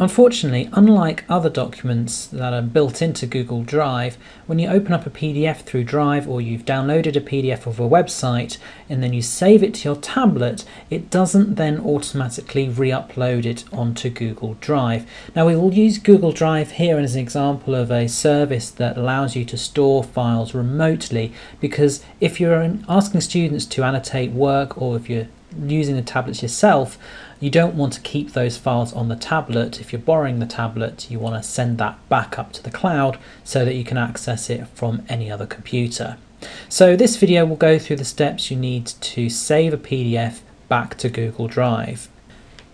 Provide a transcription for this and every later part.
Unfortunately, unlike other documents that are built into Google Drive, when you open up a PDF through Drive or you've downloaded a PDF of a website and then you save it to your tablet, it doesn't then automatically re-upload it onto Google Drive. Now we will use Google Drive here as an example of a service that allows you to store files remotely because if you're asking students to annotate work or if you're using the tablets yourself, you don't want to keep those files on the tablet. If you're borrowing the tablet, you want to send that back up to the cloud so that you can access it from any other computer. So this video will go through the steps you need to save a PDF back to Google Drive.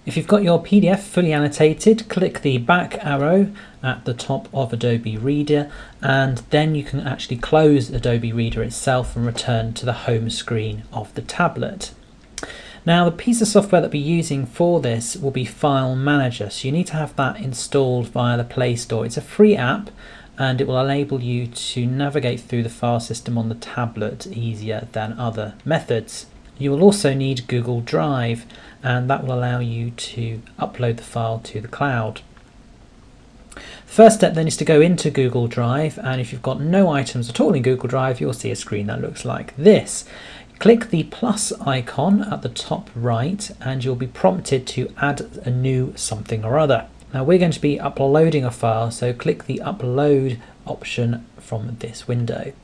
If you've got your PDF fully annotated, click the back arrow at the top of Adobe Reader and then you can actually close Adobe Reader itself and return to the home screen of the tablet. Now the piece of software that we're using for this will be File Manager, so you need to have that installed via the Play Store. It's a free app and it will enable you to navigate through the file system on the tablet easier than other methods. You will also need Google Drive and that will allow you to upload the file to the cloud. First step then is to go into Google Drive and if you've got no items at all in Google Drive you'll see a screen that looks like this. Click the plus icon at the top right and you'll be prompted to add a new something or other. Now we're going to be uploading a file so click the upload option from this window.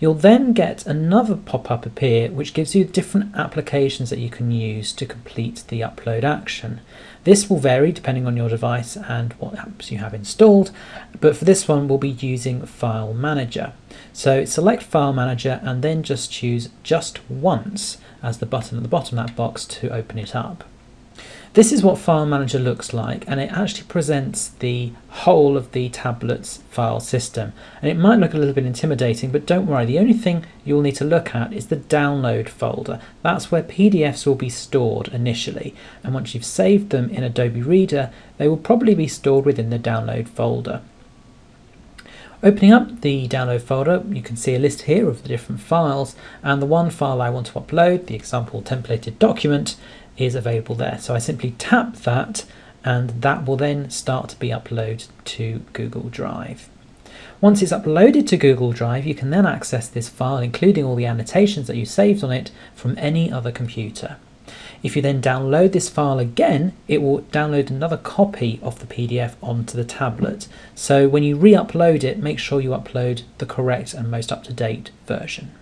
You'll then get another pop-up appear which gives you different applications that you can use to complete the upload action. This will vary depending on your device and what apps you have installed, but for this one we'll be using File Manager. So select File Manager and then just choose Just Once as the button at the bottom of that box to open it up. This is what File Manager looks like and it actually presents the whole of the tablet's file system. And it might look a little bit intimidating, but don't worry, the only thing you'll need to look at is the download folder. That's where PDFs will be stored initially. And once you've saved them in Adobe Reader, they will probably be stored within the download folder. Opening up the download folder, you can see a list here of the different files and the one file I want to upload, the example templated document, is available there. So I simply tap that and that will then start to be uploaded to Google Drive. Once it's uploaded to Google Drive, you can then access this file, including all the annotations that you saved on it, from any other computer. If you then download this file again, it will download another copy of the PDF onto the tablet. So when you re-upload it, make sure you upload the correct and most up-to-date version.